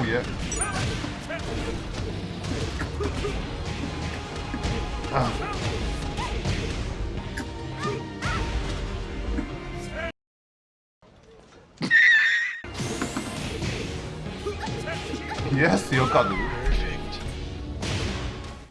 mulher. Ah. E é seu, Cadu.